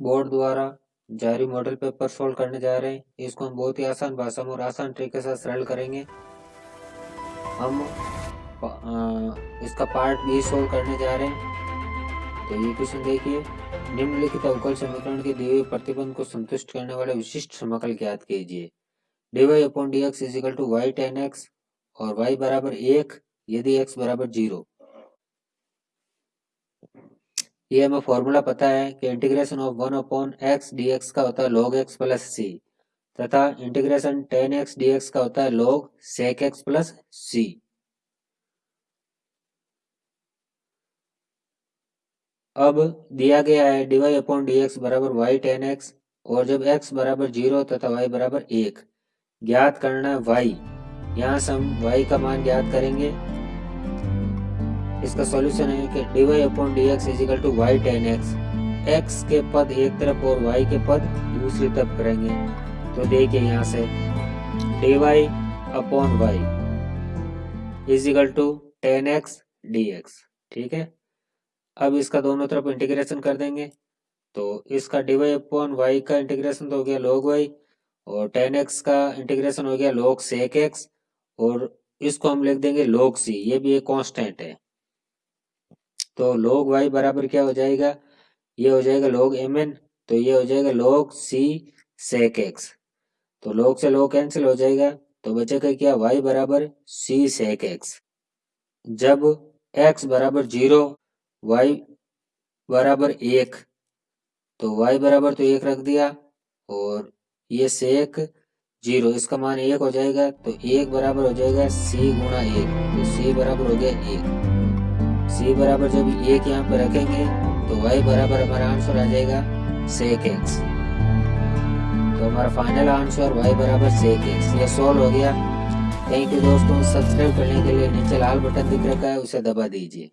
Board द्वारा जारी model paper solve करने जा रहे हैं। इसको हम बहुत ही आसान भाषा में और आसान तरीके से सरल करेंगे। हम इसका पार्ट बी सोल्व करने जा रहे हैं। तो ये क्वेश्चन देखिए। निम्नलिखित अवकल समीकरण के दिए प्रतिबंध को संतुष्ट करने वाले विशिष्ट समकल ज्ञात कीजिए। D y upon d x equal to y tan x और वाई बराबर एक यदि एक्स बराबर ज़ीरो ये हमें फॉर्मूला पता है कि integration of one upon x d x का होता है लॉग एक्स प्लस सी तथा integration tan x d x का होता है log sec x plus c अब दिया गया है d y upon d x बराबर वाई टेन एक्स और जब एक्स बराबर ज़ीरो तथा वाई बराबर एक ज्ञात करना है वाई। यहाँ से हम वाई का मान ज्ञात करेंगे। इसका सॉल्यूशन है कि d y upon d x equal to y tan x x के पद एक तरफ़ और वाई के पद दूसरी तरफ़ करेंगे। तो देखिए यहाँ से d y upon y equal to tan x d x ठीक है? अब इसका दोनों तरफ़ इंटीग्रेशन कर देंगे। तो इसका डी वाई अपॉन वाई का इंटीग्रेशन तो हो गया लॉग वाई और टेन एक्स का इंटीग्रेशन हो गया लॉग सेक एक्स और इसको हम लिख देंगे लॉग सी ये भी एक कांस्टेंट है। तो लॉग वाई बराबर क्या हो जाएगा? ये हो जाएगा एम एन तो ये हो जाएगा लॉग सी सेक एक्स तो लॉग से लॉग कैंसिल हो जाएगा तो बचेगा क्या? वाई बराबर सी सेक एक्स जब एक्स बराबर ज़ीरो y बराबर एक तो y बराबर तो एक रख दिया, और ये सेक ज़ीरो, इसका मान एक हो जाएगा तो एक बराबर हो जाएगा c गुणा एक तो c बराबर हो गया एक। c बराबर जब एक यहाँ पे रखेंगे तो y बराबर हमारा आंसर आ जाएगा सेक एक्स तो हमारा फाइनल आंसर y बराबर सेक एक्स ये सोल्व हो गया। थैंक यू दोस्तों। सब्सक्राइब करने के लिए नीचे लाल बटन दिख रखा है, उसे दबा दीजिए।